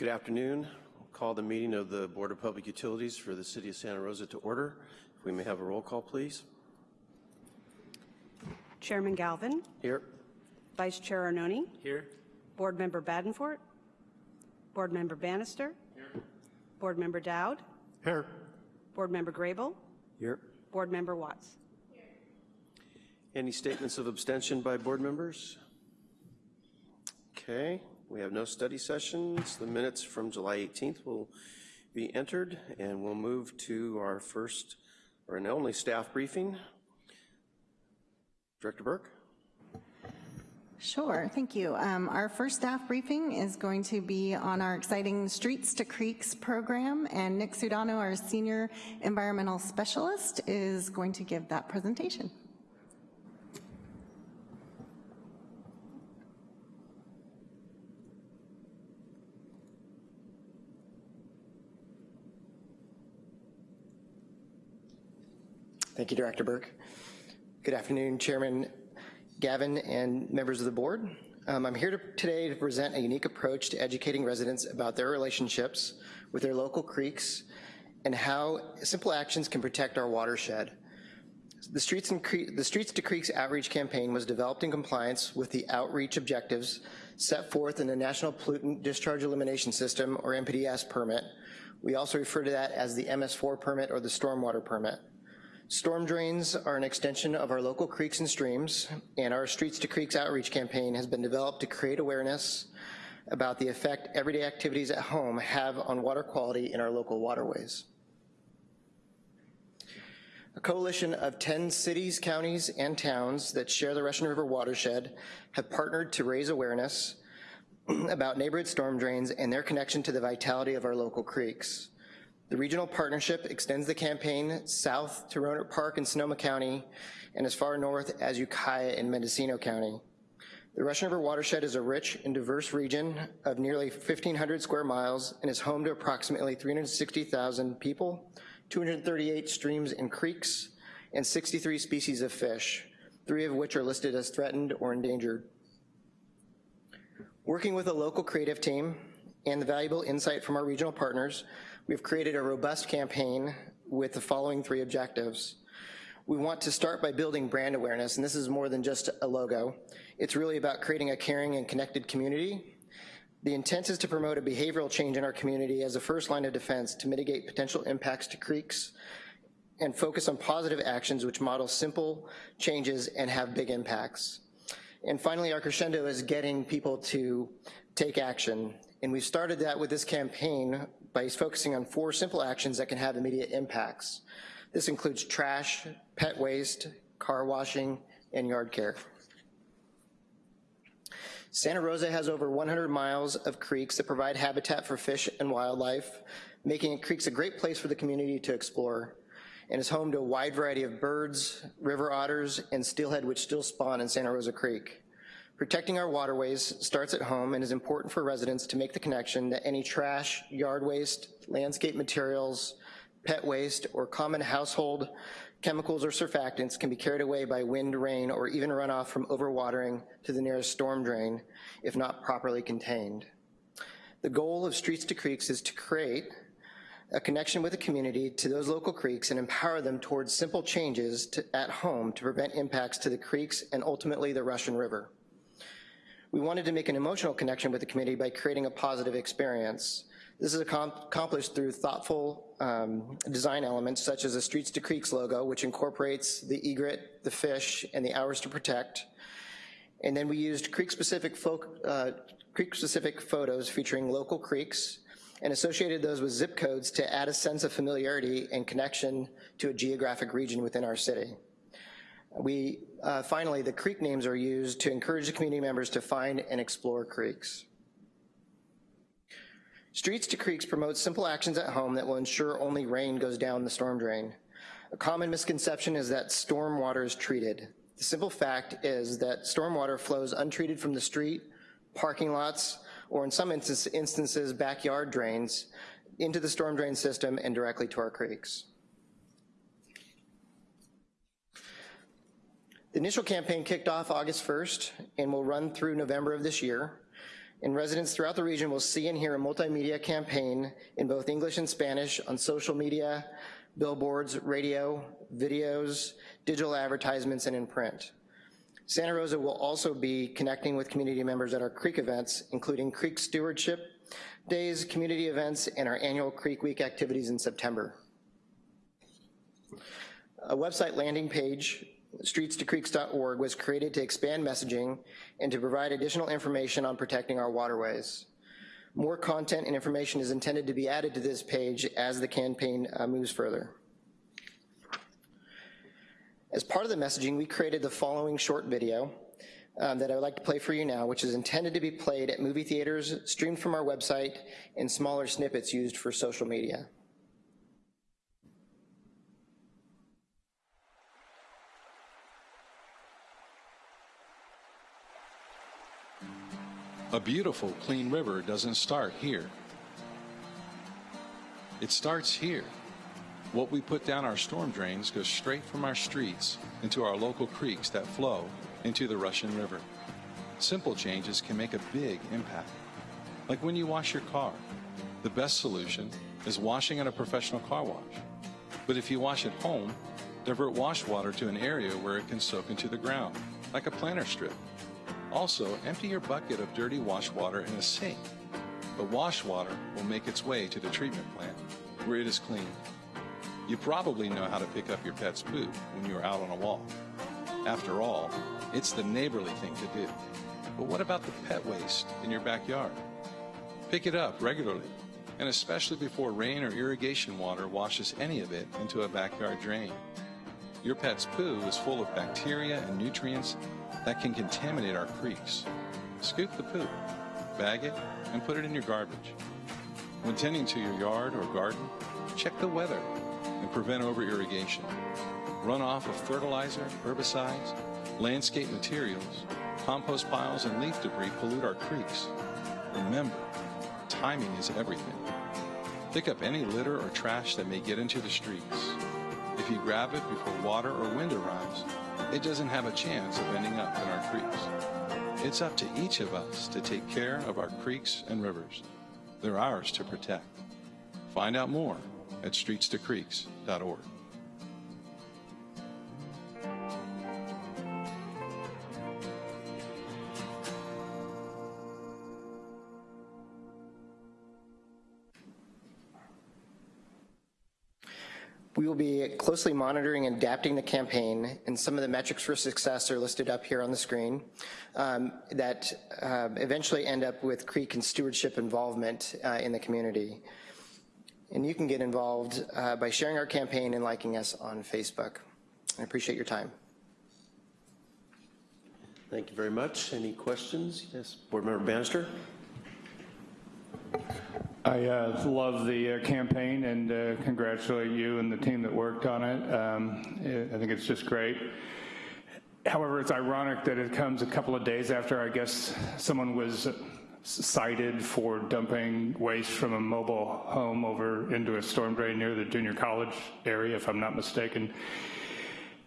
Good afternoon. I'll call the meeting of the Board of Public Utilities for the City of Santa Rosa to order. If we may have a roll call, please. Chairman Galvin, Here. Vice Chair Arnone, Here. Board Member Badenfort, Board Member Bannister, Here. Board Member Dowd, Here. Board Member Grable, Here. Board Member Watts. Here. Any statements of abstention by board members? Okay, we have no study sessions. The minutes from July 18th will be entered, and we'll move to our first, or an only staff briefing. Director Burke? Sure, thank you. Um, our first staff briefing is going to be on our exciting Streets to Creeks program, and Nick Sudano, our Senior Environmental Specialist, is going to give that presentation. Thank you, Director Burke. Good afternoon, Chairman Gavin and members of the board. Um, I'm here to, today to present a unique approach to educating residents about their relationships with their local creeks and how simple actions can protect our watershed. The Streets, the Streets to Creeks outreach campaign was developed in compliance with the outreach objectives set forth in the National Pollutant Discharge Elimination System, or NPDES permit. We also refer to that as the MS4 permit or the stormwater permit. Storm drains are an extension of our local creeks and streams, and our Streets to Creeks outreach campaign has been developed to create awareness about the effect everyday activities at home have on water quality in our local waterways. A coalition of 10 cities, counties, and towns that share the Russian River watershed have partnered to raise awareness about neighborhood storm drains and their connection to the vitality of our local creeks. The regional partnership extends the campaign south to Rohnert Park in Sonoma County and as far north as Ukiah in Mendocino County. The Russian River watershed is a rich and diverse region of nearly 1,500 square miles and is home to approximately 360,000 people, 238 streams and creeks, and 63 species of fish, three of which are listed as threatened or endangered. Working with a local creative team and the valuable insight from our regional partners, We've created a robust campaign with the following three objectives. We want to start by building brand awareness, and this is more than just a logo. It's really about creating a caring and connected community. The intent is to promote a behavioral change in our community as a first line of defense to mitigate potential impacts to creeks and focus on positive actions which model simple changes and have big impacts. And finally, our crescendo is getting people to take action. And we've started that with this campaign by focusing on four simple actions that can have immediate impacts. This includes trash, pet waste, car washing, and yard care. Santa Rosa has over 100 miles of creeks that provide habitat for fish and wildlife, making creeks a great place for the community to explore, and is home to a wide variety of birds, river otters, and steelhead which still spawn in Santa Rosa Creek. Protecting our waterways starts at home and is important for residents to make the connection that any trash, yard waste, landscape materials, pet waste, or common household chemicals or surfactants can be carried away by wind, rain, or even runoff from overwatering to the nearest storm drain if not properly contained. The goal of Streets to Creeks is to create a connection with the community to those local creeks and empower them towards simple changes to, at home to prevent impacts to the creeks and ultimately the Russian River. We wanted to make an emotional connection with the community by creating a positive experience. This is accomplished through thoughtful um, design elements such as the Streets to Creeks logo, which incorporates the egret, the fish, and the hours to protect. And then we used creek-specific uh, creek-specific photos featuring local creeks and associated those with zip codes to add a sense of familiarity and connection to a geographic region within our city. We, uh, finally, the creek names are used to encourage the community members to find and explore creeks. Streets to Creeks promotes simple actions at home that will ensure only rain goes down the storm drain. A common misconception is that storm water is treated. The simple fact is that storm water flows untreated from the street, parking lots, or in some instances, backyard drains into the storm drain system and directly to our creeks. The initial campaign kicked off August 1st and will run through November of this year. And residents throughout the region will see and hear a multimedia campaign in both English and Spanish on social media, billboards, radio, videos, digital advertisements, and in print. Santa Rosa will also be connecting with community members at our creek events, including Creek Stewardship Days, community events, and our annual Creek Week activities in September. A website landing page, streets2creeks.org, was created to expand messaging and to provide additional information on protecting our waterways. More content and information is intended to be added to this page as the campaign uh, moves further. As part of the messaging, we created the following short video um, that I would like to play for you now, which is intended to be played at movie theaters, streamed from our website, and smaller snippets used for social media. A beautiful, clean river doesn't start here. It starts here. What we put down our storm drains goes straight from our streets into our local creeks that flow into the Russian River. Simple changes can make a big impact. Like when you wash your car, the best solution is washing at a professional car wash. But if you wash at home, divert wash water to an area where it can soak into the ground, like a planter strip. Also, empty your bucket of dirty wash water in a sink. The wash water will make its way to the treatment plant, where it is cleaned. You probably know how to pick up your pet's poop when you are out on a walk. After all, it's the neighborly thing to do. But what about the pet waste in your backyard? Pick it up regularly, and especially before rain or irrigation water washes any of it into a backyard drain. Your pet's poo is full of bacteria and nutrients that can contaminate our creeks. Scoop the poop, bag it, and put it in your garbage. When tending to your yard or garden, check the weather and prevent over-irrigation. Runoff of fertilizer, herbicides, landscape materials, compost piles, and leaf debris pollute our creeks. Remember, timing is everything. Pick up any litter or trash that may get into the streets. If you grab it before water or wind arrives, it doesn't have a chance of ending up in our creeks. It's up to each of us to take care of our creeks and rivers. They're ours to protect. Find out more at streets2creeks.org. We will be closely monitoring and adapting the campaign, and some of the metrics for success are listed up here on the screen um, that uh, eventually end up with creek and stewardship involvement uh, in the community. And you can get involved uh, by sharing our campaign and liking us on Facebook. I appreciate your time. Thank you very much. Any questions? Yes, Board Member Bannister? I uh, love the uh, campaign and uh, congratulate you and the team that worked on it. Um, I think it's just great. However, it's ironic that it comes a couple of days after, I guess, someone was cited for dumping waste from a mobile home over into a storm drain near the junior college area, if I'm not mistaken.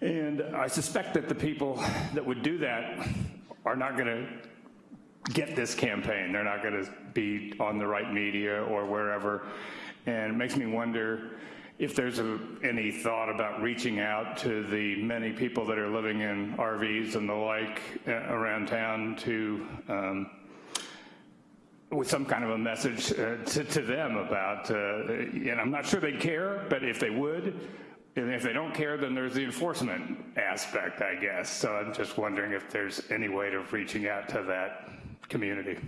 And I suspect that the people that would do that are not going to get this campaign. They're not going to be on the right media or wherever. And it makes me wonder if there's a, any thought about reaching out to the many people that are living in RVs and the like uh, around town to, um, with some kind of a message uh, to, to, them about, uh, and I'm not sure they'd care, but if they would, and if they don't care, then there's the enforcement aspect, I guess. So I'm just wondering if there's any way of reaching out to that community.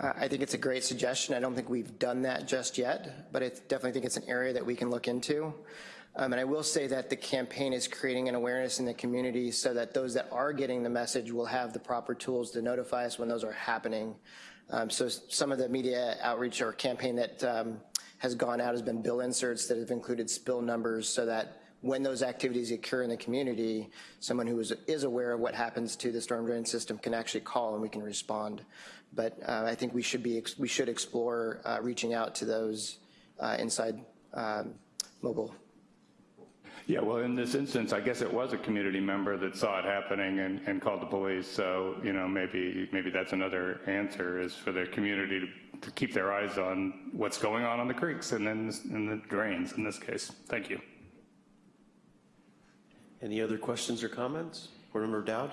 I think it's a great suggestion. I don't think we've done that just yet, but I definitely think it's an area that we can look into. Um, and I will say that the campaign is creating an awareness in the community so that those that are getting the message will have the proper tools to notify us when those are happening. Um, so some of the media outreach or campaign that um, has gone out has been bill inserts that have included spill numbers so that when those activities occur in the community, someone who is, is aware of what happens to the storm drain system can actually call and we can respond. But uh, I think we should be we should explore uh, reaching out to those uh, inside um, mobile. Yeah, well, in this instance, I guess it was a community member that saw it happening and, and called the police. So, you know, maybe, maybe that's another answer is for the community to, to keep their eyes on what's going on on the creeks and then in the drains in this case. Thank you. Any other questions or comments? Board Member Dowd?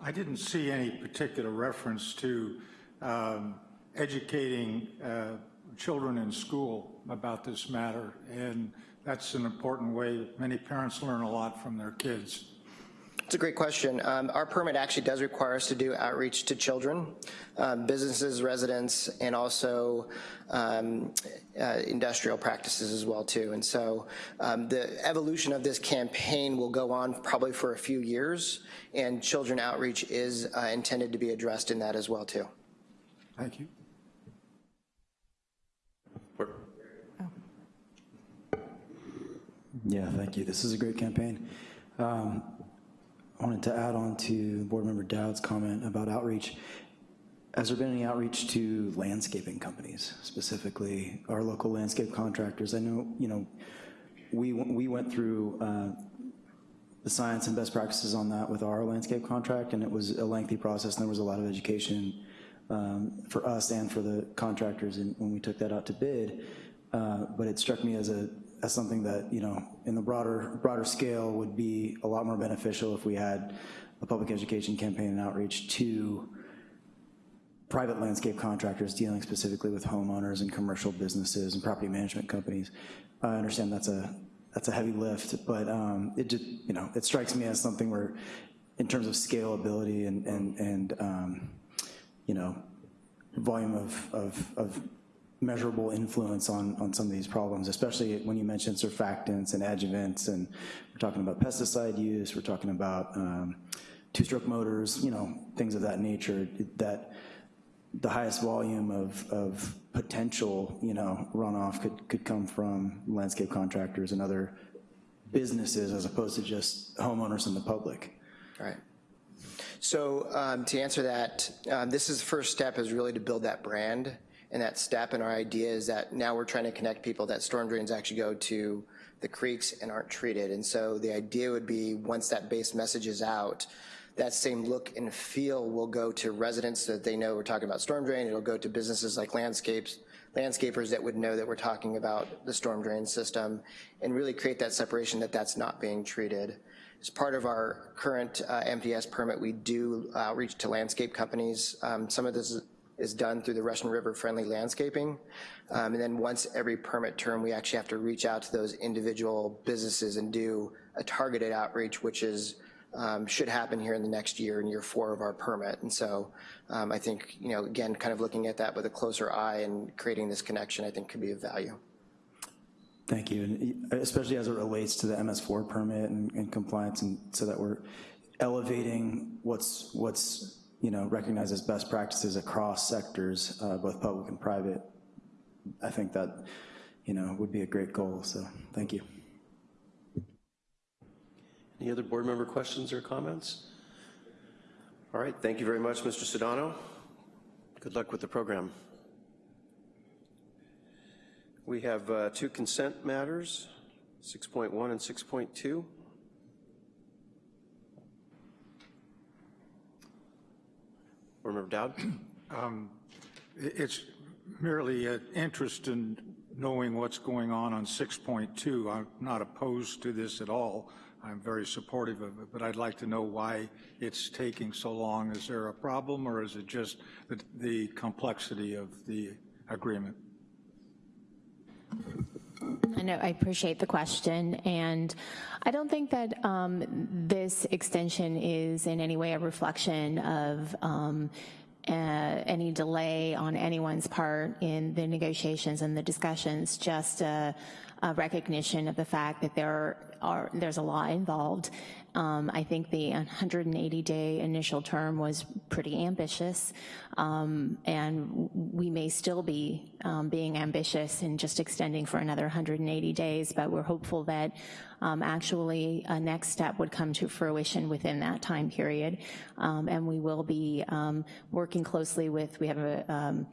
I didn't see any particular reference to um, educating uh, children in school about this matter, and that's an important way. Many parents learn a lot from their kids. It's a great question. Um, our permit actually does require us to do outreach to children, um, businesses, residents, and also um, uh, industrial practices as well too. And so um, the evolution of this campaign will go on probably for a few years, and children outreach is uh, intended to be addressed in that as well too. Thank you. Yeah, thank you. This is a great campaign. Um, I wanted to add on to Board Member Dowd's comment about outreach. Has there been any outreach to landscaping companies, specifically our local landscape contractors? I know, you know, we, we went through uh, the science and best practices on that with our landscape contract, and it was a lengthy process, and there was a lot of education um, for us and for the contractors in, when we took that out to bid. Uh, but it struck me as a as something that you know in the broader broader scale would be a lot more beneficial if we had a public education campaign and outreach to private landscape contractors dealing specifically with homeowners and commercial businesses and property management companies. I understand that's a that's a heavy lift, but um, it just you know it strikes me as something where, in terms of scalability and and and um, you know volume of, of, of measurable influence on, on some of these problems, especially when you mention surfactants and adjuvants, and we're talking about pesticide use, we're talking about um, two-stroke motors, you know, things of that nature, that the highest volume of, of potential, you know, runoff could, could come from landscape contractors and other businesses as opposed to just homeowners and the public. Right. So um, to answer that, um, this is the first step is really to build that brand and that step. And our idea is that now we're trying to connect people that storm drains actually go to the creeks and aren't treated. And so the idea would be once that base message is out, that same look and feel will go to residents so that they know we're talking about storm drain. It'll go to businesses like landscapes, landscapers that would know that we're talking about the storm drain system and really create that separation that that's not being treated. As part of our current uh, MPS permit, we do outreach to landscape companies. Um, some of this is, is done through the Russian River Friendly Landscaping. Um, and then once every permit term, we actually have to reach out to those individual businesses and do a targeted outreach, which is um, should happen here in the next year, in year four of our permit. And so um, I think, you know, again, kind of looking at that with a closer eye and creating this connection, I think could be of value. Thank you, and especially as it relates to the MS4 permit and, and compliance, and so that we're elevating what's what's you know recognized as best practices across sectors, uh, both public and private. I think that you know would be a great goal. So thank you. Any other board member questions or comments? All right, thank you very much, Mr. Sedano. Good luck with the program. We have uh, two consent matters, 6.1 and 6.2. Board Member Dowd? Um, it's merely an interest in knowing what's going on on 6.2. I'm not opposed to this at all. I'm very supportive of it, but I'd like to know why it's taking so long. Is there a problem, or is it just the, the complexity of the agreement? I know, I appreciate the question, and I don't think that um, this extension is in any way a reflection of um, uh, any delay on anyone's part in the negotiations and the discussions, just a, a recognition of the fact that there are, there's a lot involved. Um, I think the 180-day initial term was pretty ambitious, um, and we may still be um, being ambitious in just extending for another 180 days, but we're hopeful that um, actually a next step would come to fruition within that time period, um, and we will be um, working closely with, we have a,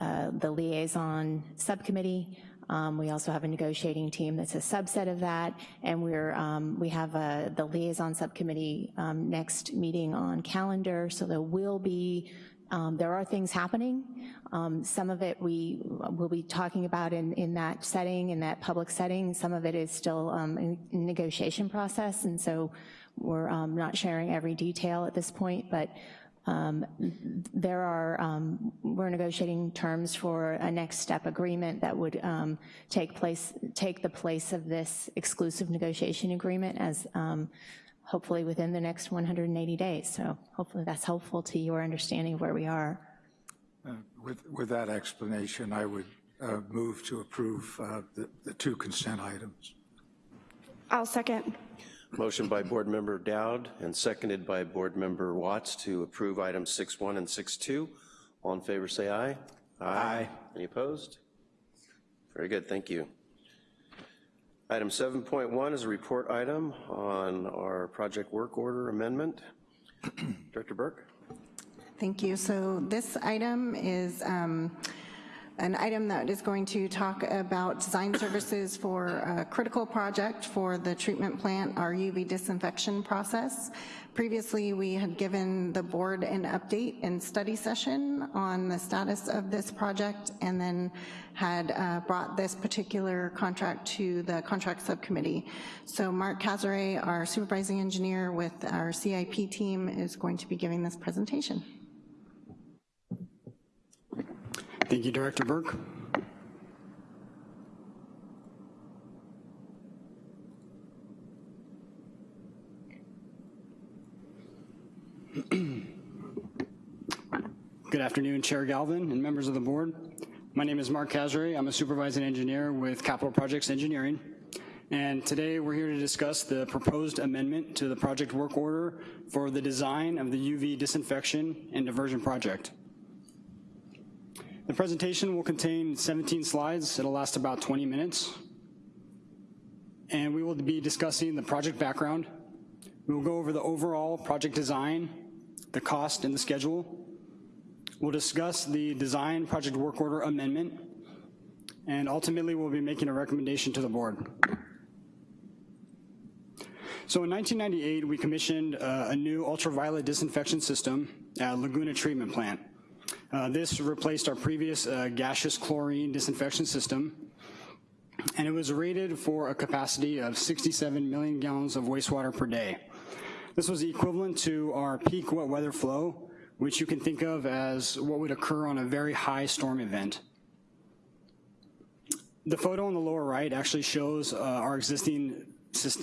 uh, the liaison subcommittee Um, we also have a negotiating team that's a subset of that, and we're, um, we have a, the liaison subcommittee um, next meeting on calendar, so there will be, um, there are things happening. Um, some of it we will be talking about in, in that setting, in that public setting. Some of it is still um, in negotiation process, and so we're not sharing every detail at this point, but um, there are, um, we're negotiating terms for a next step agreement that would um, take place, take the place of this exclusive negotiation agreement as um, hopefully within the next 180 days. So hopefully that's helpful to your understanding of where we are. Uh, With, with that explanation, I would uh, move to approve uh, the, the two consent items. I'll second. Motion by Board Member Dowd and seconded by Board Member Watts to approve items 6.1 and 6.2. All in favor, say aye. Aye. Any opposed? Very good, thank you. Item 7.1 is a report item on our project work order amendment. Director Burke? Thank you. So this item is um, an item that is going to talk about design services for a critical project for the treatment plant, our UV disinfection process. Previously, we had given the board an update and study session on the status of this project and then had uh, brought this particular contract to the contract subcommittee. So Mark Casare, our supervising engineer with our CIP team, is going to be giving this presentation. Thank you, Director Burke. Good afternoon, Chair Galvin and members of the board. My name is Mark Casary. I'm a supervising engineer with Capital Projects Engineering. And today we're here to discuss the proposed amendment to the project work order for the design of the UV disinfection and diversion project. The presentation will contain 17 slides. It'll last about 20 minutes. And we will be discussing the project background. We will go over the overall project design, the cost and the schedule. We'll discuss the design project work order amendment, and ultimately we'll be making a recommendation to the board. So in 1998, we commissioned uh, a new ultraviolet disinfection system at Laguna Treatment Plant. Uh, this replaced our previous uh, gaseous chlorine disinfection system, and it was rated for a capacity of 67 million gallons of wastewater per day. This was equivalent to our peak wet weather flow, which you can think of as what would occur on a very high storm event. The photo on the lower right actually shows uh, our existing,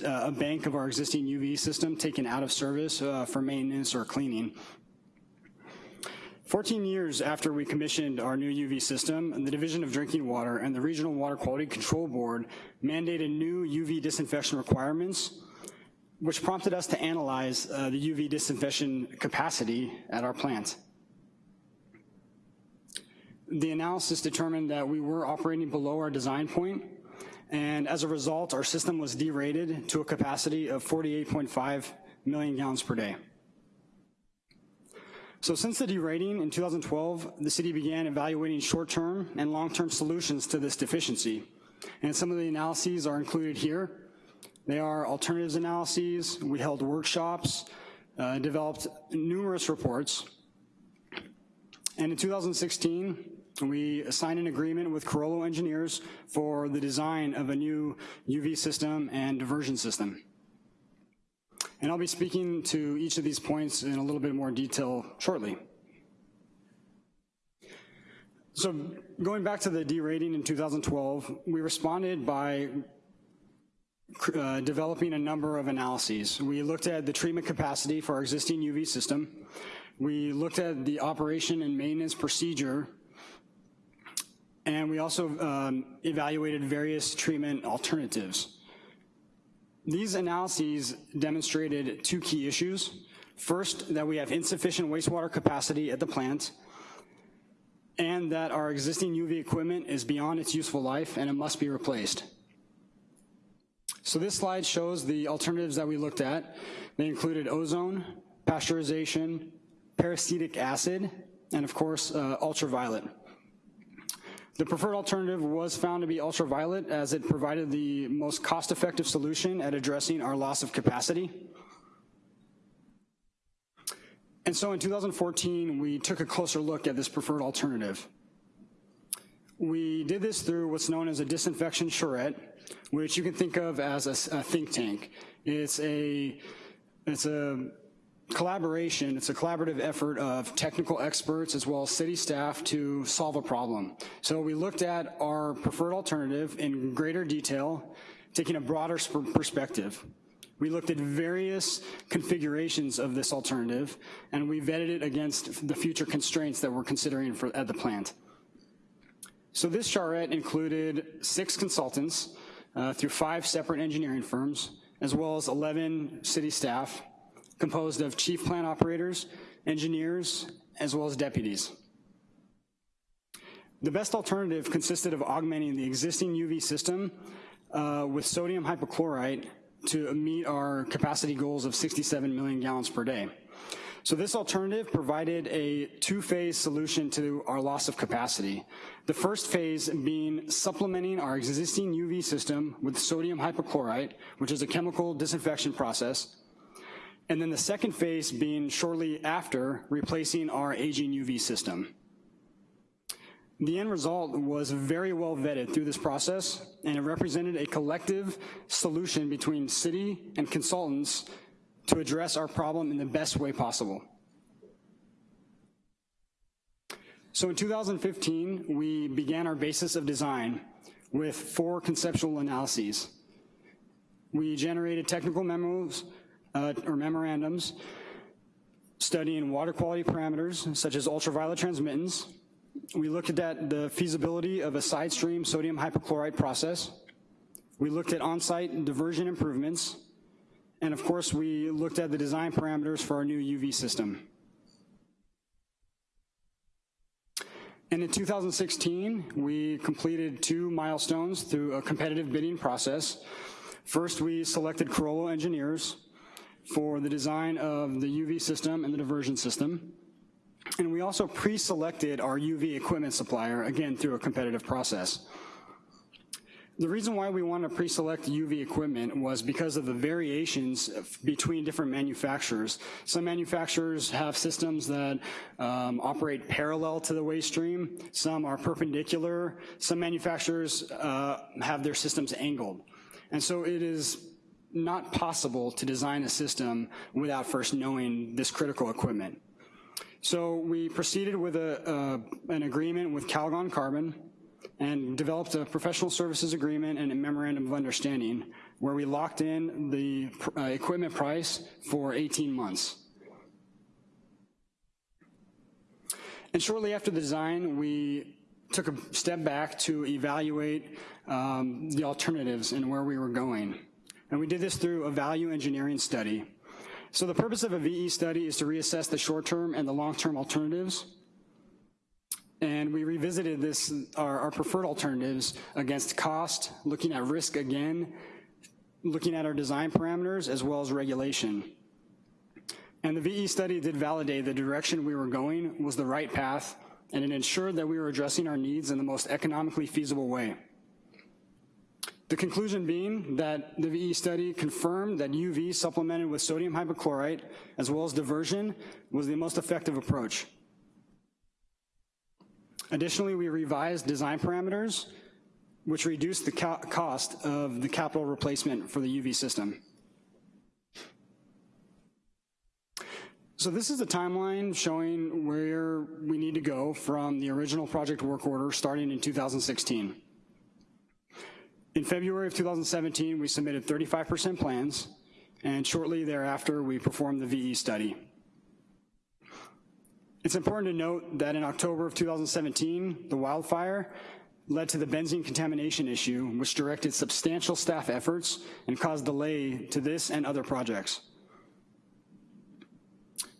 uh, a bank of our existing UV system taken out of service uh, for maintenance or cleaning. 14 years after we commissioned our new UV system, the Division of Drinking Water and the Regional Water Quality Control Board mandated new UV disinfection requirements, which prompted us to analyze uh, the UV disinfection capacity at our plant. The analysis determined that we were operating below our design point, and as a result, our system was derated to a capacity of 48.5 million gallons per day. So since the derating in 2012, the city began evaluating short-term and long-term solutions to this deficiency. And some of the analyses are included here. They are alternatives analyses, we held workshops, uh, developed numerous reports. And in 2016, we signed an agreement with Carollo Engineers for the design of a new UV system and diversion system. And I'll be speaking to each of these points in a little bit more detail shortly. So going back to the derating in 2012, we responded by uh, developing a number of analyses. We looked at the treatment capacity for our existing UV system. We looked at the operation and maintenance procedure and we also um, evaluated various treatment alternatives. These analyses demonstrated two key issues. First, that we have insufficient wastewater capacity at the plant, and that our existing UV equipment is beyond its useful life and it must be replaced. So this slide shows the alternatives that we looked at. They included ozone, pasteurization, peracetic acid, and of course, uh, ultraviolet. The preferred alternative was found to be ultraviolet as it provided the most cost-effective solution at addressing our loss of capacity. And so in 2014, we took a closer look at this preferred alternative. We did this through what's known as a disinfection charrette, which you can think of as a, a think tank. It's a, it's a collaboration, it's a collaborative effort of technical experts as well as city staff to solve a problem. So we looked at our preferred alternative in greater detail, taking a broader perspective. We looked at various configurations of this alternative, and we vetted it against the future constraints that we're considering for, at the plant. So this charrette included six consultants uh, through five separate engineering firms, as well as 11 city staff, composed of chief plant operators, engineers, as well as deputies. The best alternative consisted of augmenting the existing UV system uh, with sodium hypochlorite to meet our capacity goals of 67 million gallons per day. So this alternative provided a two-phase solution to our loss of capacity. The first phase being supplementing our existing UV system with sodium hypochlorite, which is a chemical disinfection process, and then the second phase being shortly after replacing our aging UV system. The end result was very well vetted through this process, and it represented a collective solution between city and consultants to address our problem in the best way possible. So in 2015, we began our basis of design with four conceptual analyses. We generated technical memos uh, or memorandums studying water quality parameters such as ultraviolet transmittance, we looked at the feasibility of a side stream sodium hypochlorite process. We looked at on-site diversion improvements. And of course, we looked at the design parameters for our new UV system. And in 2016, we completed two milestones through a competitive bidding process. First, we selected Carollo engineers for the design of the UV system and the diversion system. And we also pre-selected our UV equipment supplier, again, through a competitive process. The reason why we want to pre-select UV equipment was because of the variations between different manufacturers. Some manufacturers have systems that um, operate parallel to the waste stream, some are perpendicular, some manufacturers uh, have their systems angled. And so it is not possible to design a system without first knowing this critical equipment. So we proceeded with a, uh, an agreement with Calgon Carbon and developed a professional services agreement and a memorandum of understanding where we locked in the uh, equipment price for 18 months. And shortly after the design, we took a step back to evaluate um, the alternatives and where we were going. And we did this through a value engineering study. So the purpose of a VE study is to reassess the short-term and the long-term alternatives. And we revisited this, our, our preferred alternatives against cost, looking at risk again, looking at our design parameters as well as regulation. And the VE study did validate the direction we were going was the right path, and it ensured that we were addressing our needs in the most economically feasible way. The conclusion being that the VE study confirmed that UV supplemented with sodium hypochlorite, as well as diversion, was the most effective approach. Additionally, we revised design parameters, which reduced the co cost of the capital replacement for the UV system. So this is a timeline showing where we need to go from the original project work order starting in 2016. In February of 2017, we submitted 35% plans, and shortly thereafter, we performed the VE study. It's important to note that in October of 2017, the wildfire led to the benzene contamination issue, which directed substantial staff efforts and caused delay to this and other projects.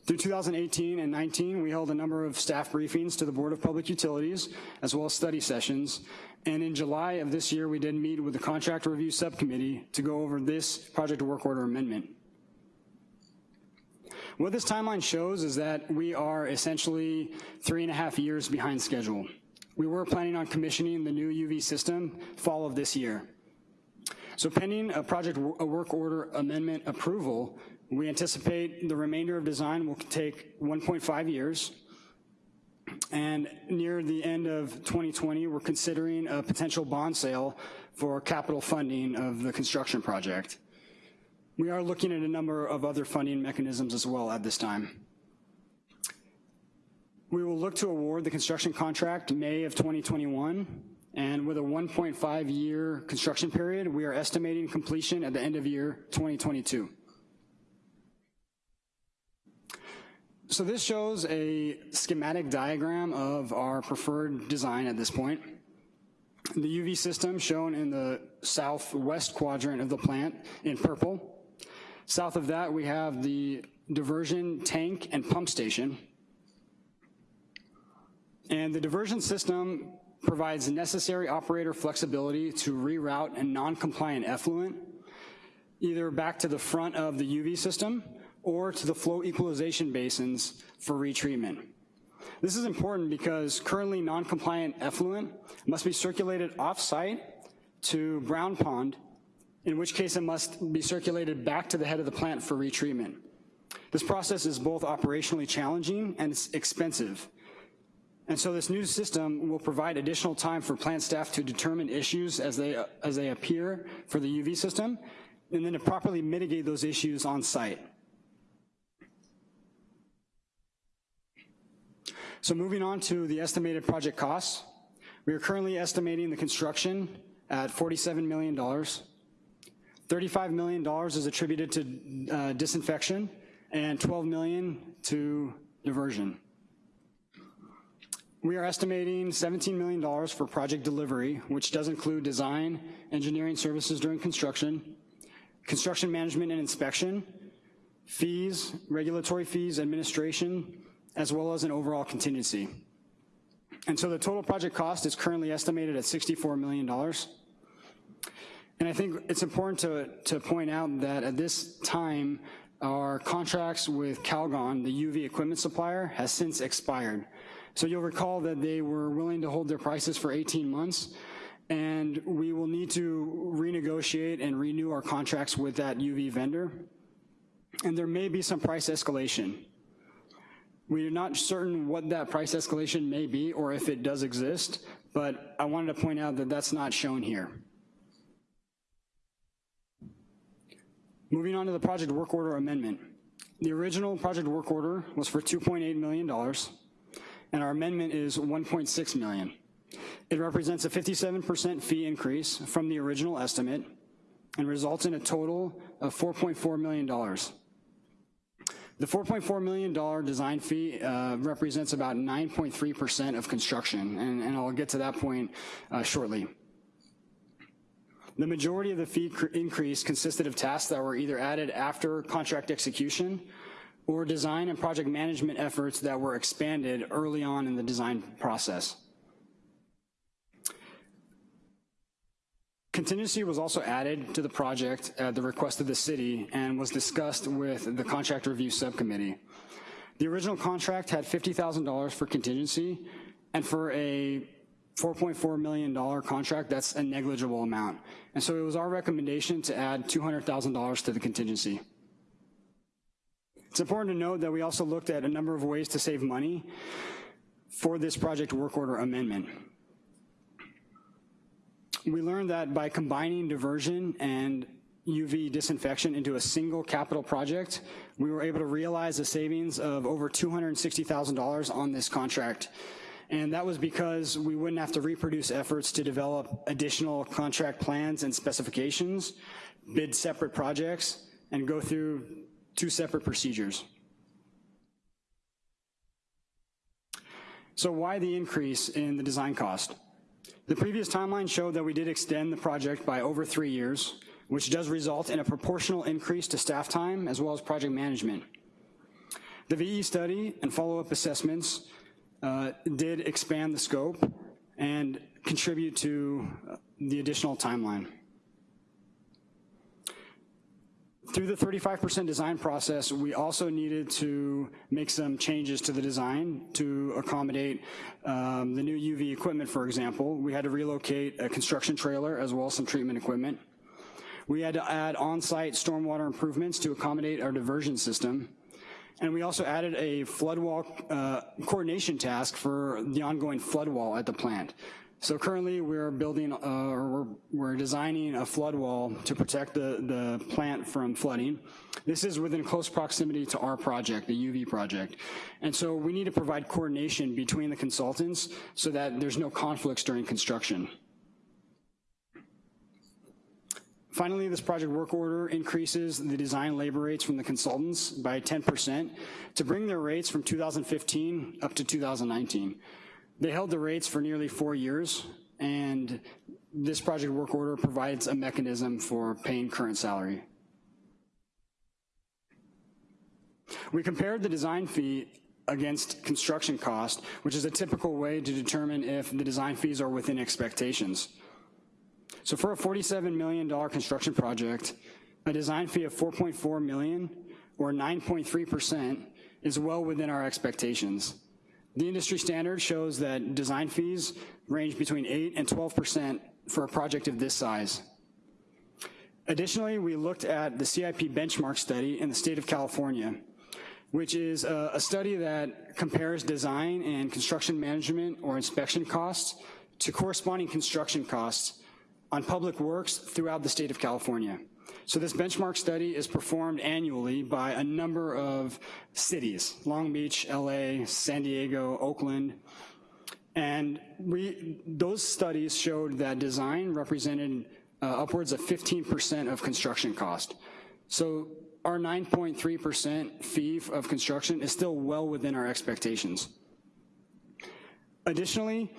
Through 2018 and 19, we held a number of staff briefings to the Board of Public Utilities, as well as study sessions, and in July of this year, we did meet with the contract review subcommittee to go over this project work order amendment. What this timeline shows is that we are essentially three and a half years behind schedule. we were planning on commissioning the new UV system fall of this year. So pending a project a work order amendment approval, we anticipate the remainder of design will take 1.5 years. And near the end of 2020, we're considering a potential bond sale for capital funding of the construction project. We are looking at a number of other funding mechanisms as well at this time. We will look to award the construction contract May of 2021, and with a 1.5-year construction period, we are estimating completion at the end of year 2022. So this shows a schematic diagram of our preferred design at this point. The UV system shown in the southwest quadrant of the plant in purple. South of that, we have the diversion tank and pump station. And the diversion system provides necessary operator flexibility to reroute a non-compliant effluent either back to the front of the UV system or to the flow equalization basins for retreatment. This is important because currently non-compliant effluent must be circulated off-site to Brown Pond, in which case it must be circulated back to the head of the plant for retreatment. This process is both operationally challenging and expensive. And so this new system will provide additional time for plant staff to determine issues as they, as they appear for the UV system, and then to properly mitigate those issues on site. So moving on to the estimated project costs, we are currently estimating the construction at $47 million. $35 million is attributed to uh, disinfection and 12 million to diversion. We are estimating $17 million for project delivery, which does include design, engineering services during construction, construction management and inspection, fees, regulatory fees, administration, as well as an overall contingency. And so the total project cost is currently estimated at $64 million. And I think it's important to, to point out that at this time, our contracts with Calgon, the UV equipment supplier, has since expired. So you'll recall that they were willing to hold their prices for 18 months, and we will need to renegotiate and renew our contracts with that UV vendor. And there may be some price escalation. We are not certain what that price escalation may be or if it does exist, but I wanted to point out that that's not shown here. Moving on to the project work order amendment. The original project work order was for $2.8 million, and our amendment is 1.6 million. It represents a 57% fee increase from the original estimate and results in a total of $4.4 million. The $4.4 million design fee uh, represents about 9.3% of construction, and, and, I'll get to that point uh, shortly. The majority of the fee increase consisted of tasks that were either added after contract execution or design and project management efforts that were expanded early on in the design process. Contingency was also added to the project at the request of the city and was discussed with the contract review subcommittee. The original contract had $50,000 for contingency, and for a $4.4 million contract, that's a negligible amount. And so it was our recommendation to add $200,000 to the contingency. It's important to note that we also looked at a number of ways to save money for this project work order amendment. We learned that by combining diversion and UV disinfection into a single capital project, we were able to realize a savings of over $260,000 on this contract. And that was because we wouldn't have to reproduce efforts to develop additional contract plans and specifications, bid separate projects, and go through two separate procedures. So why the increase in the design cost? The previous timeline showed that we did extend the project by over three years, which does result in a proportional increase to staff time as well as project management. The VE study and follow-up assessments uh, did expand the scope and contribute to the additional timeline. Through the 35% design process, we also needed to make some changes to the design to accommodate um, the new UV equipment, for example. We had to relocate a construction trailer as well as some treatment equipment. We had to add on-site stormwater improvements to accommodate our diversion system. And we also added a flood wall uh, coordination task for the ongoing flood wall at the plant. So currently we're building, uh, or we're, we're designing a flood wall to protect the, the plant from flooding. This is within close proximity to our project, the UV project. And so we need to provide coordination between the consultants so that there's no conflicts during construction. Finally, this project work order increases the design labor rates from the consultants by 10% to bring their rates from 2015 up to 2019. They held the rates for nearly four years, and this project work order provides a mechanism for paying current salary. We compared the design fee against construction cost, which is a typical way to determine if the design fees are within expectations. So for a $47 million construction project, a design fee of 4.4 million or 9.3% is well within our expectations. The industry standard shows that design fees range between 8 and 12% for a project of this size. Additionally, we looked at the CIP benchmark study in the state of California, which is a, a study that compares design and construction management or inspection costs to corresponding construction costs on public works throughout the state of California. So this benchmark study is performed annually by a number of cities, Long Beach, LA, San Diego, Oakland, and we, those studies showed that design represented uh, upwards of 15% of construction cost. So our 9.3% fee of construction is still well within our expectations. Additionally,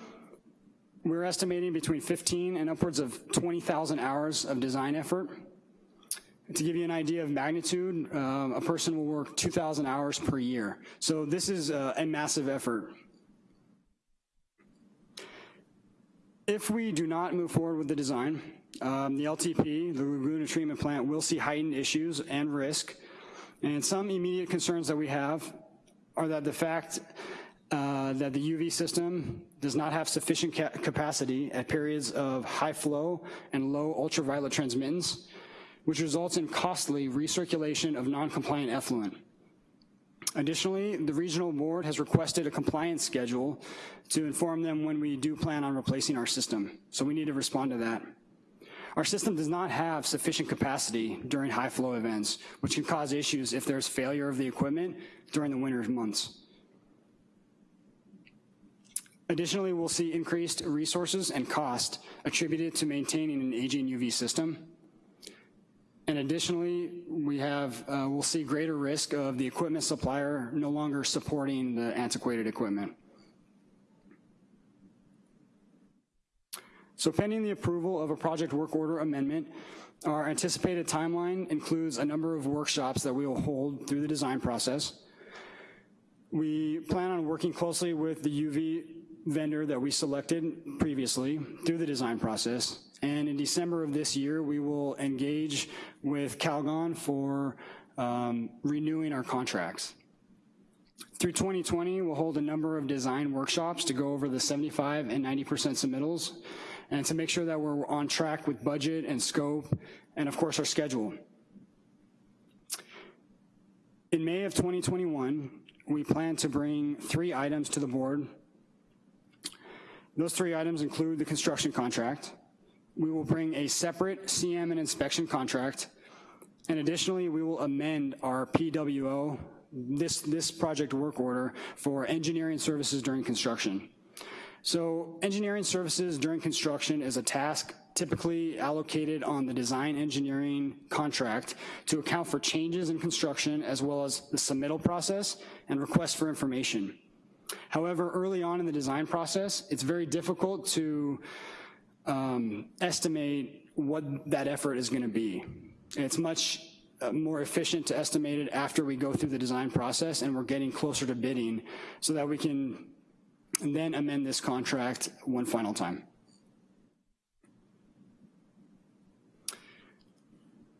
we're estimating between 15 and upwards of 20,000 hours of design effort. To give you an idea of magnitude, uh, a person will work 2,000 hours per year. So this is a, a massive effort. If we do not move forward with the design, um, the LTP, the Laguna Treatment Plant, will see heightened issues and risk. And some immediate concerns that we have are that the fact uh, that the UV system does not have sufficient ca capacity at periods of high flow and low ultraviolet transmittance, which results in costly recirculation of non-compliant effluent. Additionally, the regional board has requested a compliance schedule to inform them when we do plan on replacing our system, so we need to respond to that. Our system does not have sufficient capacity during high flow events, which can cause issues if there's failure of the equipment during the winter months. Additionally, we'll see increased resources and cost attributed to maintaining an aging UV system. And additionally, we have, uh, we'll see greater risk of the equipment supplier no longer supporting the antiquated equipment. So pending the approval of a project work order amendment, our anticipated timeline includes a number of workshops that we will hold through the design process. We plan on working closely with the UV vendor that we selected previously through the design process. And in December of this year, we will engage with Calgon for um, renewing our contracts. Through 2020, we'll hold a number of design workshops to go over the 75 and 90% submittals and to make sure that we're on track with budget and scope and of course our schedule. In May of 2021, we plan to bring three items to the board those three items include the construction contract. We will bring a separate CM and inspection contract. And additionally, we will amend our PWO, this, this project work order for engineering services during construction. So engineering services during construction is a task typically allocated on the design engineering contract to account for changes in construction as well as the submittal process and request for information. However, early on in the design process, it's very difficult to um, estimate what that effort is gonna be. It's much uh, more efficient to estimate it after we go through the design process and we're getting closer to bidding so that we can then amend this contract one final time.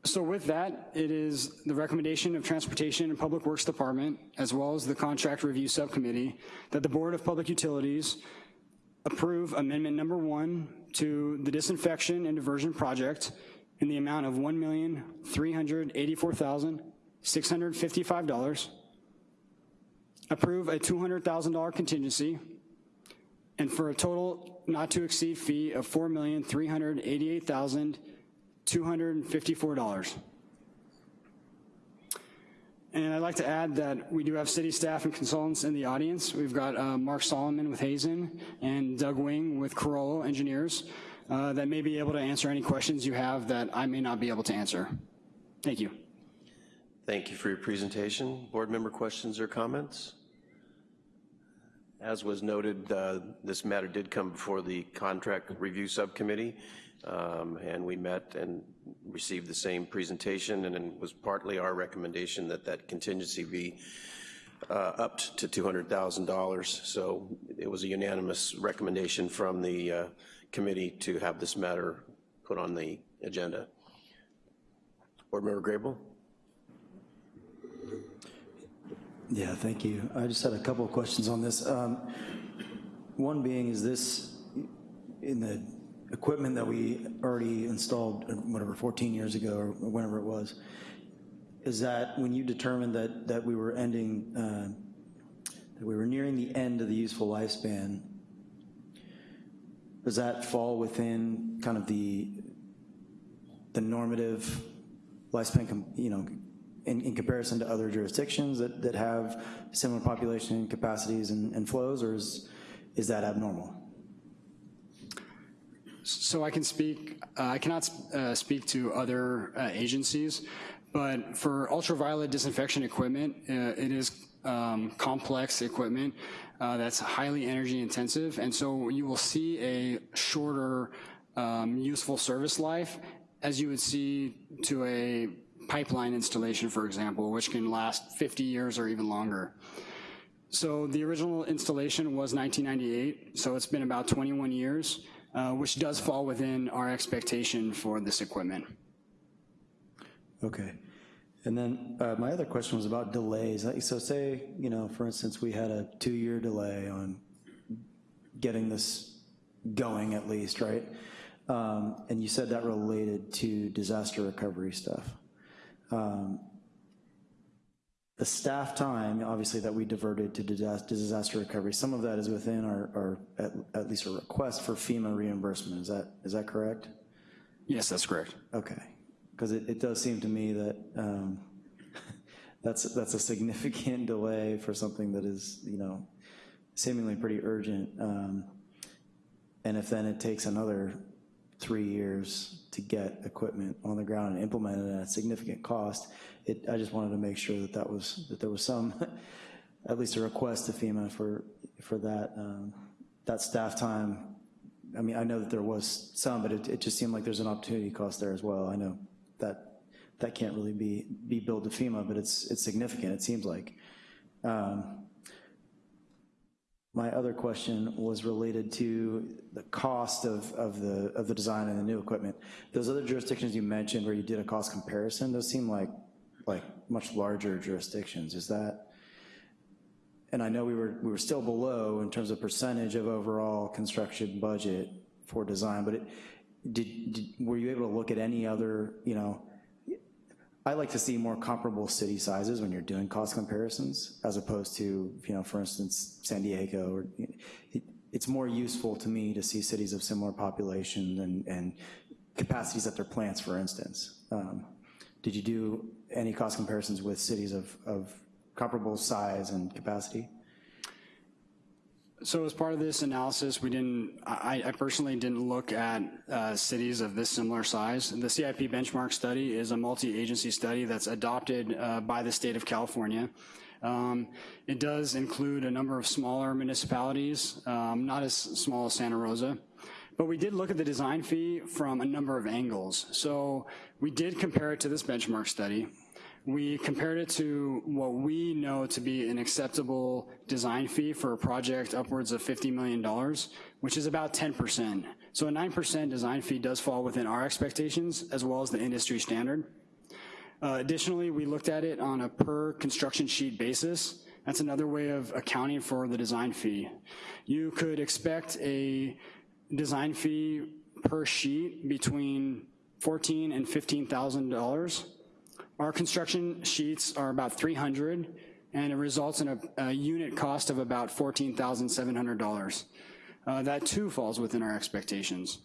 So with that, it is the recommendation of Transportation and Public Works Department, as well as the Contract Review Subcommittee, that the Board of Public Utilities approve amendment number one to the disinfection and diversion project in the amount of $1,384,655, approve a $200,000 contingency, and for a total not to exceed fee of $4,388,254. And I'd like to add that we do have city staff and consultants in the audience. We've got uh, Mark Solomon with Hazen and Doug Wing with Carollo Engineers uh, that may be able to answer any questions you have that I may not be able to answer. Thank you. Thank you for your presentation. Board member questions or comments? As was noted, uh, this matter did come before the Contract Review Subcommittee, um, and we met and received the same presentation, and it was partly our recommendation that that contingency be uh, upped to $200,000. So it was a unanimous recommendation from the uh, committee to have this matter put on the agenda. Board Member Grable? Yeah, thank you. I just had a couple of questions on this. Um, One being, is this in the equipment that we already installed, uh, whatever, 14 years ago or whenever it was, is that when you determined that, that we were ending, uh, that we were nearing the end of the useful lifespan, does that fall within kind of the, the normative lifespan, you know, in, in comparison to other jurisdictions that, that have similar population capacities and, and flows, or is, is that abnormal? So I can speak, uh, I cannot uh, speak to other uh, agencies, but for ultraviolet disinfection equipment, uh, it is um, complex equipment uh, that's highly energy intensive, and so you will see a shorter um, useful service life as you would see to a pipeline installation, for example, which can last 50 years or even longer. So the original installation was 1998, so it's been about 21 years, uh, which does fall within our expectation for this equipment. Okay. And then uh, my other question was about delays. So say, you know, for instance, we had a two-year delay on getting this going at least, right? Um, And you said that related to disaster recovery stuff. Um, The staff time, obviously, that we diverted to disaster recovery, some of that is within our, our, at at least a request for FEMA reimbursement. Is that, is that correct? Yes, that's correct. Okay, because it, it does seem to me that um, that's, that's a significant delay for something that is, you know, seemingly pretty urgent. Um, And if then it takes another three years to get equipment on the ground and implemented at a significant cost, it, I just wanted to make sure that that was, that there was some, at least a request to FEMA for, for that, um, that staff time I mean, I know that there was some, but it, it just seemed like there's an opportunity cost there as well. I know that that can't really be, be billed to FEMA, but it's, it's significant, it seems like. Um, My other question was related to the cost of, of the, of the design and the new equipment. Those other jurisdictions you mentioned where you did a cost comparison, those seem like, like much larger jurisdictions. Is that, and I know we were, we were still below in terms of percentage of overall construction budget for design, but it, did, did, were you able to look at any other, you know, I like to see more comparable city sizes when you're doing cost comparisons, as opposed to, you know, for instance, San Diego, or, it, it's more useful to me to see cities of similar population and, and capacities at their plants, for instance. Um, did you do any cost comparisons with cities of, of comparable size and capacity? So as part of this analysis, we didn't, I, I personally didn't look at uh, cities of this similar size. The CIP benchmark study is a multi-agency study that's adopted uh, by the state of California. Um, it does include a number of smaller municipalities, um, not as small as Santa Rosa. But we did look at the design fee from a number of angles. So we did compare it to this benchmark study. We compared it to what we know to be an acceptable design fee for a project upwards of $50 million, which is about 10%. So a 9% design fee does fall within our expectations as well as the industry standard. Uh, Additionally, we looked at it on a per construction sheet basis. That's another way of accounting for the design fee. You could expect a design fee per sheet between 14 and $15,000. Our construction sheets are about 300, and it results in a, a unit cost of about $14,700. Uh, That too falls within our expectations.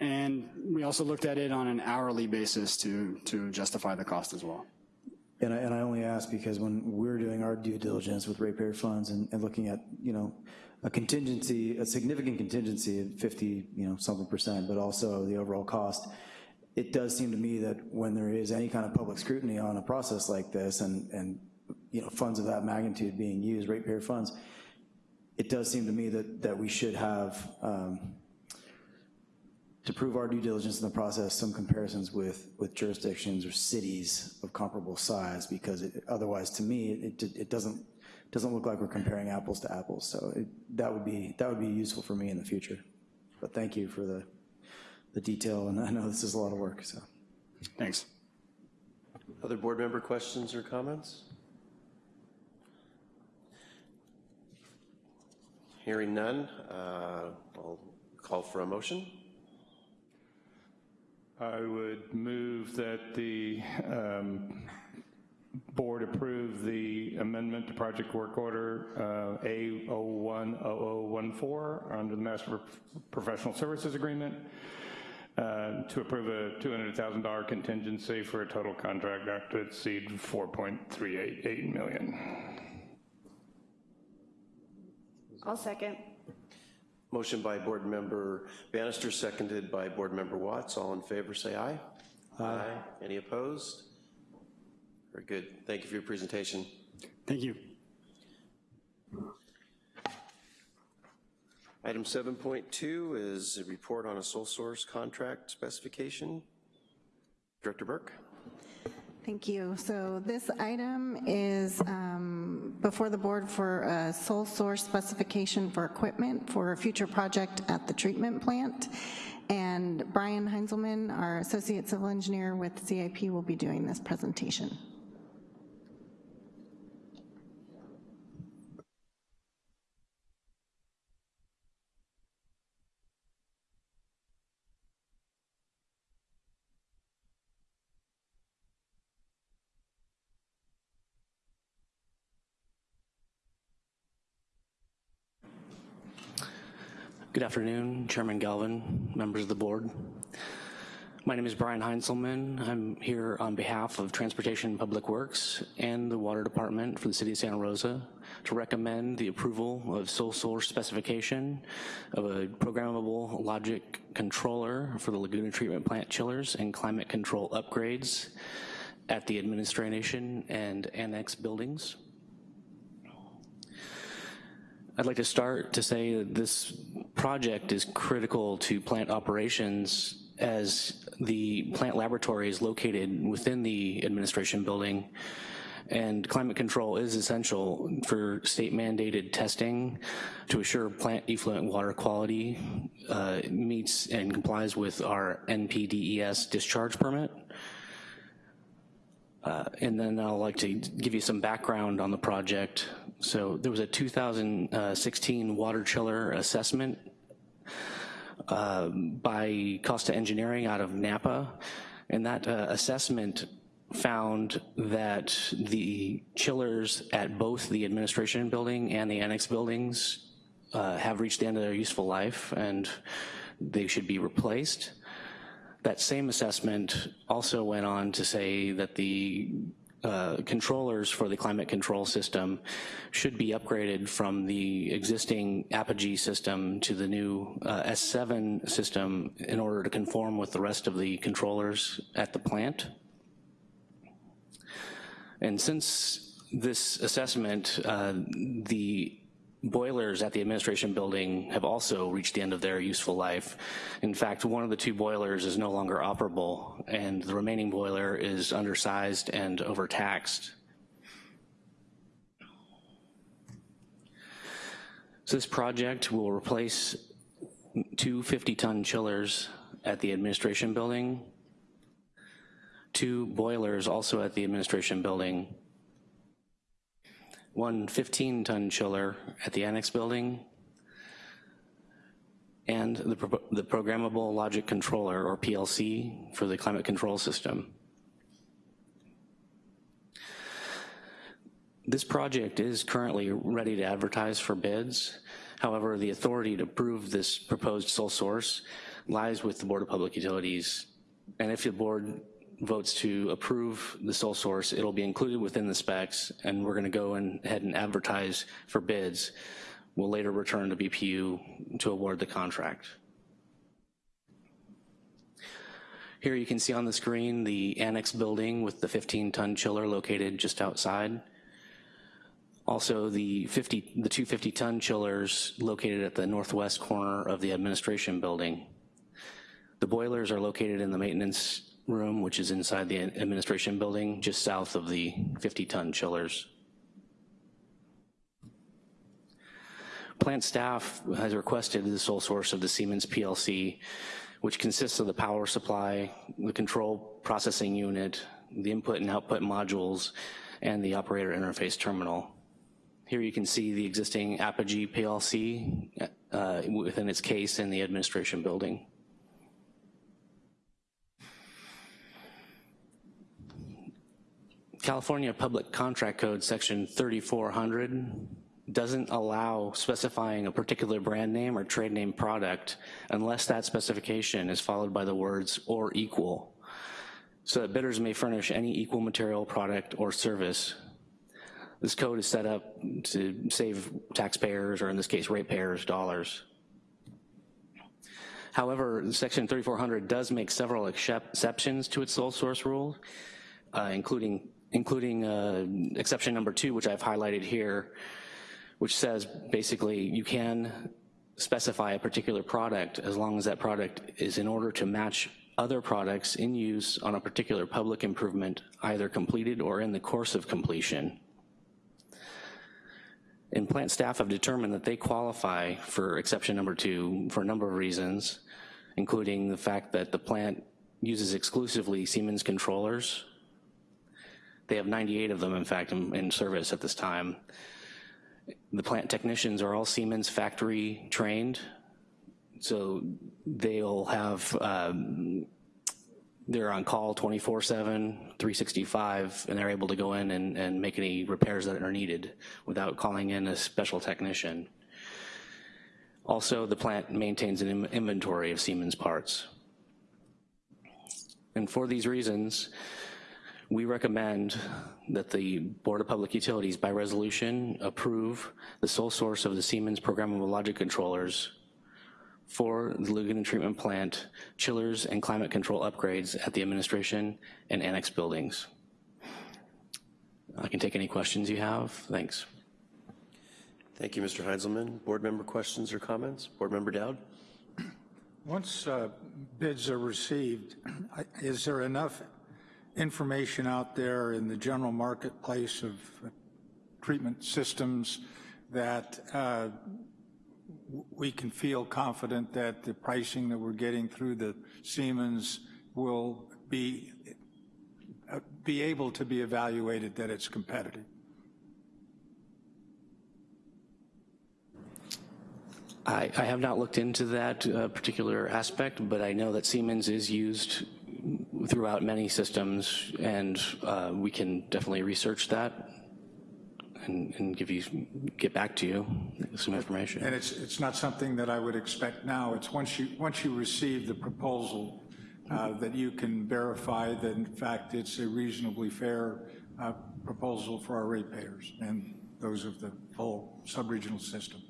And we also looked at it on an hourly basis to, to justify the cost as well. And I, and I only ask because when we're doing our due diligence with ratepayer funds and, and looking at, you know, a contingency, a significant contingency of 50, you know, something percent, but also the overall cost, it does seem to me that when there is any kind of public scrutiny on a process like this and, and you know, funds of that magnitude being used, ratepayer funds, it does seem to me that, that we should have, um, to prove our due diligence in the process, some comparisons with, with jurisdictions or cities of comparable size, because it, otherwise, to me, it, it doesn't, doesn't look like we're comparing apples to apples. So it, that would be, that would be useful for me in the future. But thank you for the, the detail, and I know this is a lot of work, so. Thanks. Other board member questions or comments? Hearing none, uh, I'll call for a motion. I would move that the um, board approve the amendment to project work order uh, A010014 under the Master Professional Services Agreement uh, to approve a $200,000 contingency for a total contract not to exceed 4.388 million. I'll second. Motion by Board Member Bannister, seconded by Board Member Watts. All in favor, say aye. Aye. Any opposed? Very good. Thank you for your presentation. Thank you. Item 7.2 is a report on a sole source contract specification. Director Burke. Thank you. So this item is um, before the board for a sole source specification for equipment for a future project at the treatment plant. And Brian Heinzelman, our associate civil engineer with CIP, will be doing this presentation. Good afternoon, Chairman Galvin, members of the board. My name is Brian Heinzelman. I'm here on behalf of Transportation Public Works and the Water Department for the City of Santa Rosa to recommend the approval of sole source specification of a programmable logic controller for the Laguna Treatment Plant chillers and climate control upgrades at the administration and annex buildings. I'd like to start to say that this project is critical to plant operations as the plant laboratory is located within the administration building and climate control is essential for state mandated testing to assure plant effluent water quality uh, meets and complies with our NPDES discharge permit. Uh, and then I'd like to give you some background on the project. So there was a 2016 water chiller assessment uh, by Costa Engineering out of Napa, and that uh, assessment found that the chillers at both the administration building and the annex buildings uh, have reached the end of their useful life and they should be replaced. That same assessment also went on to say that the uh, controllers for the climate control system should be upgraded from the existing Apogee system to the new uh, S7 system in order to conform with the rest of the controllers at the plant. And since this assessment, uh, the boilers at the administration building have also reached the end of their useful life. In fact, one of the two boilers is no longer operable, and the remaining boiler is undersized and overtaxed. So this project will replace two 50-ton chillers at the administration building, two boilers also at the administration building, one 15-ton chiller at the annex building, and the, pro- the programmable logic controller, or PLC, for the climate control system. This project is currently ready to advertise for bids. However, the authority to approve this proposed sole source lies with the Board of Public Utilities. And if the board votes to approve the sole source, it'll be included within the specs, and we're gonna go in- ahead and advertise for bids. We'll later return to BPU to award the contract. Here you can see on the screen the annex building with the 15-ton chiller located just outside. Also, the 50, the two 50-ton chillers located at the northwest corner of the administration building. The boilers are located in the maintenance room, which is inside the administration building, just south of the 50-ton chillers. Plant staff has requested the sole source of the Siemens PLC, which consists of the power supply, the control processing unit, the input and output modules, and the operator interface terminal. Here you can see the existing Apogee PLC uh, within its case in the administration building. California Public Contract Code Section 3400 doesn't allow specifying a particular brand name or trade name product unless that specification is followed by the words or equal, so that bidders may furnish any equal material product or service. This code is set up to save taxpayers, or in this case, ratepayers, dollars. However, section 3400 does make several exceptions to its sole source rule, uh, including, including uh, exception number two, which I've highlighted here, which says basically you can specify a particular product as long as that product is in order to match other products in use on a particular public improvement, either completed or in the course of completion. And plant staff have determined that they qualify for exception number two for a number of reasons, including the fact that the plant uses exclusively Siemens controllers. They have 98 of them, in fact, in, in service at this time. The plant technicians are all Siemens factory trained, so they'll have, um, they're on call 24-7, 365, and they're able to go in and, and make any repairs that are needed without calling in a special technician. Also, the plant maintains an inventory of Siemens parts. And for these reasons, we recommend that the Board of Public Utilities by resolution approve the sole source of the Siemens programmable logic controllers for the Laguna Treatment Plant chillers and climate control upgrades at the administration and annex buildings. I can take any questions you have. Thanks. Thank you, Mr. Heinzelman. Board member questions or comments? Board member Dowd? Once uh, bids are received, is there enough information out there in the general marketplace of treatment systems that uh, we can feel confident that the pricing that we're getting through the Siemens will be, uh, be able to be evaluated that it's competitive? I, I have not looked into that uh, particular aspect, but I know that Siemens is used throughout many systems, and uh, we can definitely research that and, and give you, get back to you some information. And it's, it's not something that I would expect now. It's once you, once you receive the proposal uh, that you can verify that in fact it's a reasonably fair uh, proposal for our ratepayers and those of the whole sub-regional system.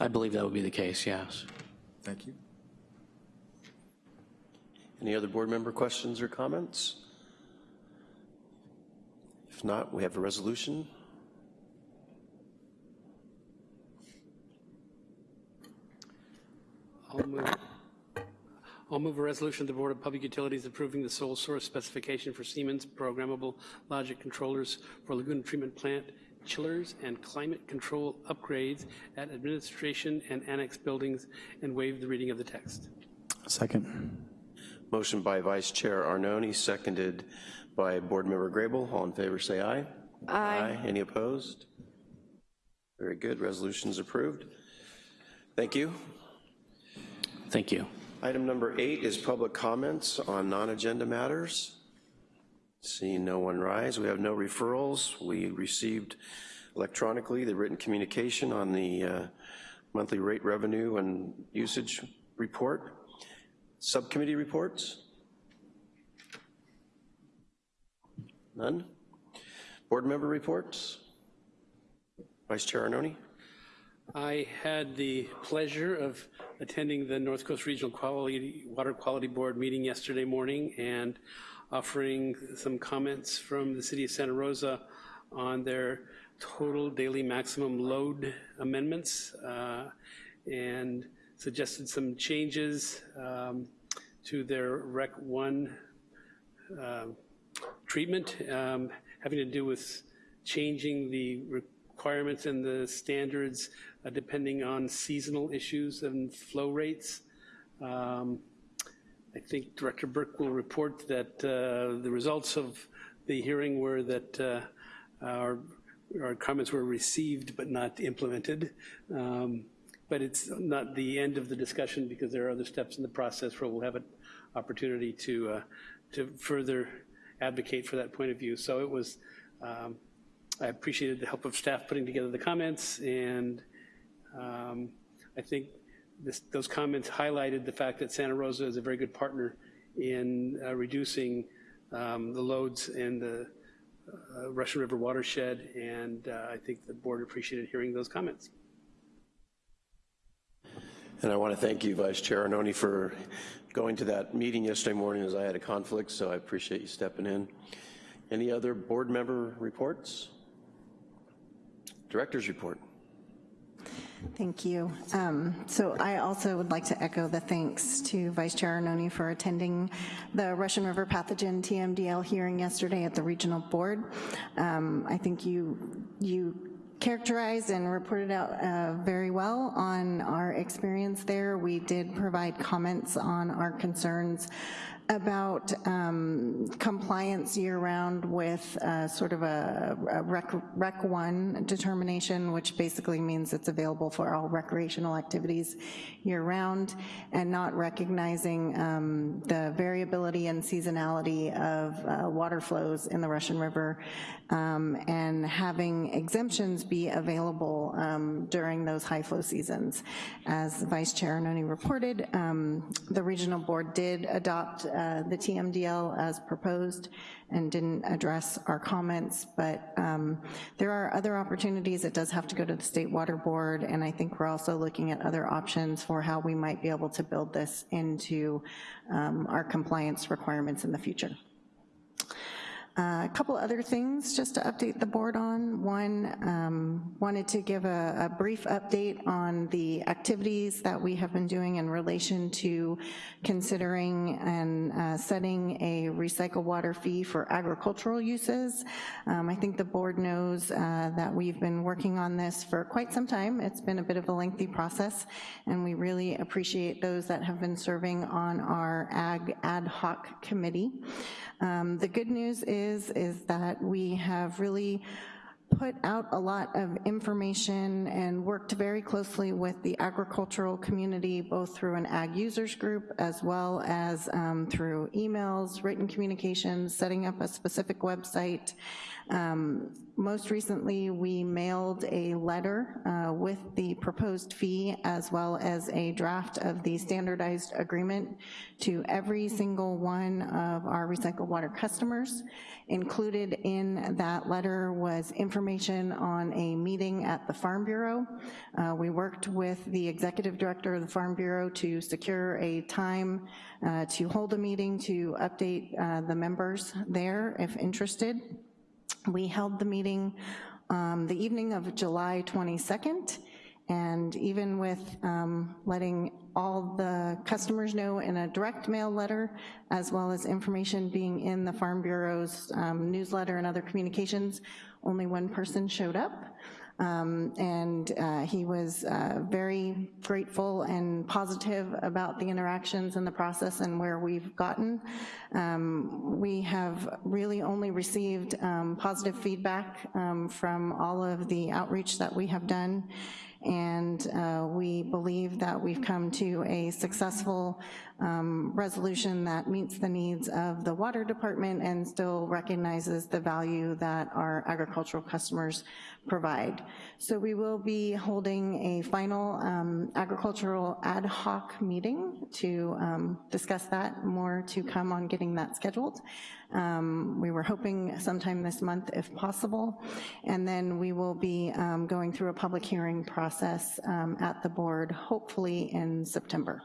I believe that would be the case, yes. Thank you. Any other board member questions or comments? If not, we have a resolution. I'll move, I'll move a resolution of the Board of Public Utilities approving the sole source specification for Siemens programmable logic controllers for Laguna Treatment Plant chillers and climate control upgrades at administration and annex buildings and waive the reading of the text. Second. Motion by Vice Chair Arnone, seconded by Board Member Grable. All in favor, say aye. Aye. Any opposed? Very good, resolution's approved. Thank you. Thank you. Item number eight is public comments on non-agenda matters. Seeing no one rise, we have no referrals. We received electronically the written communication on the uh, monthly rate revenue and usage report. Subcommittee reports? None? Board member reports? Vice Chair Arnone? I had the pleasure of attending the North Coast Regional Quality, Water Quality Board meeting yesterday morning and offering some comments from the city of Santa Rosa on their total daily maximum load amendments uh, and suggested some changes um, to their Rec 1 uh, treatment um, having to do with changing the requirements and the standards uh, depending on seasonal issues and flow rates. Um, I think Director Burke will report that uh, the results of the hearing were that uh, our, our, comments were received but not implemented. Um, but it's not the end of the discussion because there are other steps in the process where we'll have an opportunity to, uh, to further advocate for that point of view. So it was, um, I appreciated the help of staff putting together the comments and um, I think this, those comments highlighted the fact that Santa Rosa is a very good partner in uh, reducing um, the loads in the uh, Russian River watershed, and uh, I think the board appreciated hearing those comments. And I want to thank you, Vice Chair Arnone, for going to that meeting yesterday morning as I had a conflict, so I appreciate you stepping in. Any other board member reports? Director's report. Thank you. Um, so I also would like to echo the thanks to Vice Chair Arnone for attending the Russian River Pathogen TMDL hearing yesterday at the regional board. Um, I think you, you characterized and reported out uh, very well on our experience there. We did provide comments on our concerns about um, compliance year-round with uh, sort of a, a rec, rec, 1 determination, which basically means it's available for all recreational activities year-round, and not recognizing um, the variability and seasonality of uh, water flows in the Russian River, um, and having exemptions be available um, during those high flow seasons. As Vice Chair Arnone reported, um, the regional board did adopt uh, the TMDL as proposed and didn't address our comments, but um, there are other opportunities. It does have to go to the State Water Board, and I think we're also looking at other options for how we might be able to build this into um, our compliance requirements in the future. Uh, a couple other things just to update the board on. One, um, wanted to give a, a, brief update on the activities that we have been doing in relation to considering and uh, setting a recycle water fee for agricultural uses. Um, I think the board knows uh, that we've been working on this for quite some time. It's been a bit of a lengthy process, and we really appreciate those that have been serving on our ag ad hoc committee. Um, the good news is, is that we have really put out a lot of information and worked very closely with the agricultural community, both through an ag users group as well as um, through emails, written communications, setting up a specific website. Um, most recently, we mailed a letter uh, with the proposed fee as well as a draft of the standardized agreement to every single one of our recycled water customers. Included in that letter was information on a meeting at the Farm Bureau. Uh, we worked with the executive director of the Farm Bureau to secure a time uh, to hold a meeting to update uh, the members there if interested. We held the meeting um, the evening of July 22nd, and even with um, letting all the customers know in a direct mail letter, as well as information being in the Farm Bureau's um, newsletter and other communications, only one person showed up. Um, and uh, he was uh, very grateful and positive about the interactions and the process and where we've gotten. Um, we have really only received um, positive feedback um, from all of the outreach that we have done and uh, we believe that we've come to a successful um, resolution that meets the needs of the water department and still recognizes the value that our agricultural customers provide. So we will be holding a final um, agricultural ad hoc meeting to um, discuss that, more to come on getting that scheduled. Um, we were hoping sometime this month if possible, and then we will be um, going through a public hearing process um, at the board, hopefully in September.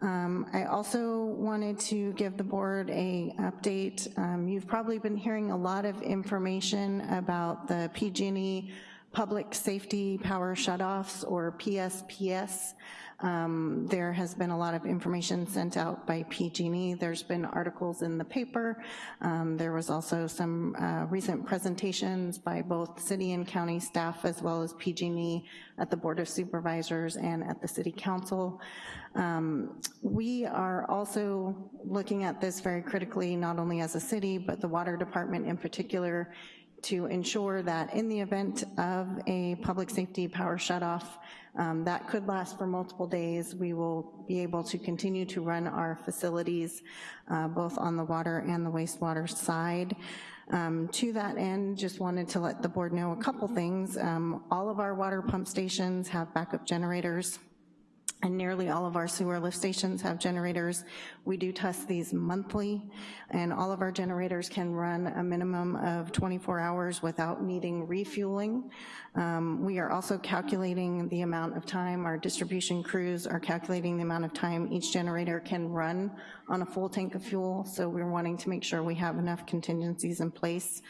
Um, I also wanted to give the board a update. Um, you've probably been hearing a lot of information about the PG&E Public Safety Power Shutoffs, or PSPS. Um, there has been a lot of information sent out by PG&E. There's been articles in the paper. Um, there was also some uh, recent presentations by both city and county staff as well as PG&E at the Board of Supervisors and at the City Council. Um, we are also looking at this very critically, not only as a city, but the water department in particular, to ensure that in the event of a public safety power shutoff, um, that could last for multiple days. We will be able to continue to run our facilities uh, both on the water and the wastewater side. Um, to that end, just wanted to let the board know a couple things. Um, all of our water pump stations have backup generators and nearly all of our sewer lift stations have generators. We do test these monthly, and all of our generators can run a minimum of 24 hours without needing refueling. Um, we are also calculating the amount of time, our distribution crews are calculating the amount of time each generator can run on a full tank of fuel, so we're wanting to make sure we have enough contingencies in place.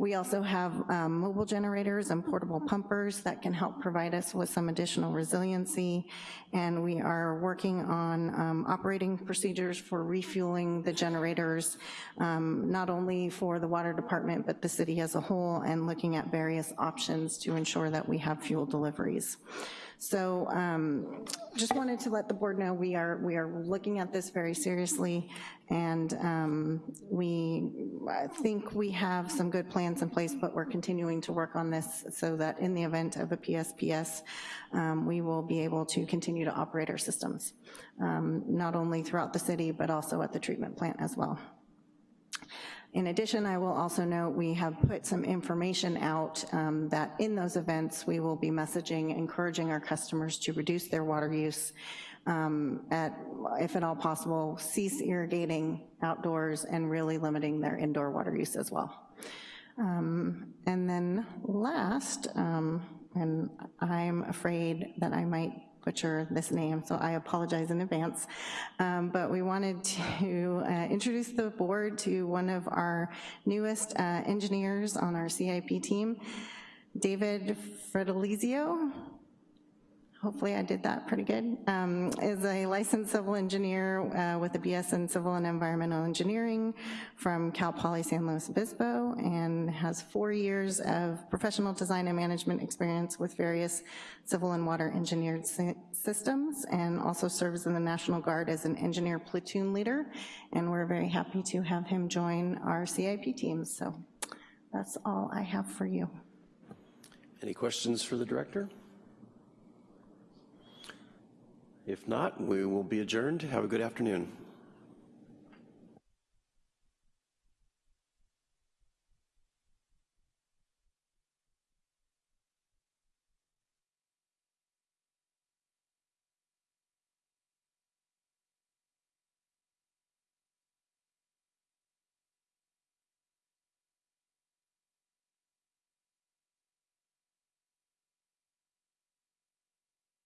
We also have um, mobile generators and portable pumpers that can help provide us with some additional resiliency, and we are working on um, operating procedures for refueling the generators, um, not only for the water department, but the city as a whole, and looking at various options to ensure that we have fuel deliveries. So um, just wanted to let the board know we are we are looking at this very seriously, and um, we think we have some good plans in place, but we're continuing to work on this so that in the event of a PSPS, um, we will be able to continue to operate our systems, um, not only throughout the city, but also at the treatment plant as well. In addition, I will also note we have put some information out um, that in those events we will be messaging, encouraging our customers to reduce their water use um, at, if at all possible, cease irrigating outdoors and really limiting their indoor water use as well. Um, and then last, um, and I'm afraid that I might butcher this name, so I apologize in advance. Um, but we wanted to uh, introduce the board to one of our newest uh, engineers on our CIP team, David Fredolizio hopefully I did that pretty good, um, is a licensed civil engineer uh, with a BS in Civil and Environmental Engineering from Cal Poly San Luis Obispo and has four years of professional design and management experience with various civil and water engineered systems and also serves in the National Guard as an engineer platoon leader. And we're very happy to have him join our CIP team. So that's all I have for you. Any questions for the director? If not, we will be adjourned. Have a good afternoon.